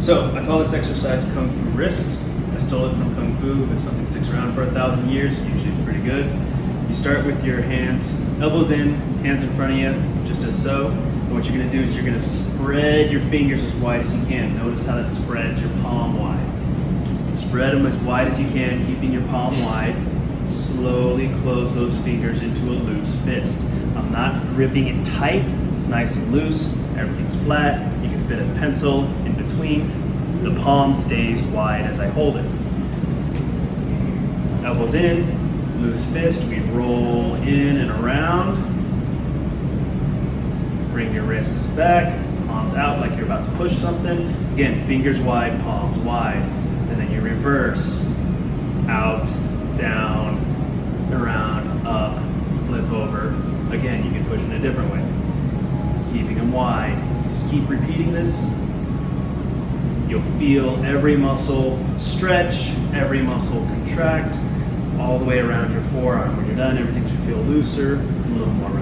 So I call this exercise Kung Fu wrist. I stole it from Kung Fu. If something sticks around for a thousand years, usually it's pretty good. You start with your hands, elbows in, hands in front of you, just as so. And what you're gonna do is you're gonna spread your fingers as wide as you can. Notice how that spreads your palm wide. Spread them as wide as you can, keeping your palm wide. Slowly close those fingers into a loose fist. I'm not gripping it tight. It's nice and loose. Everything's flat. You can fit a pencil between. The palm stays wide as I hold it. Elbows in, loose fist. We roll in and around. Bring your wrists back, palms out like you're about to push something. Again, fingers wide, palms wide. And then you reverse. Out, down, around, up, flip over. Again, you can push in a different way. Keeping them wide. Just keep repeating this. You'll feel every muscle stretch, every muscle contract, all the way around your forearm. When you're done, everything should feel looser a little more.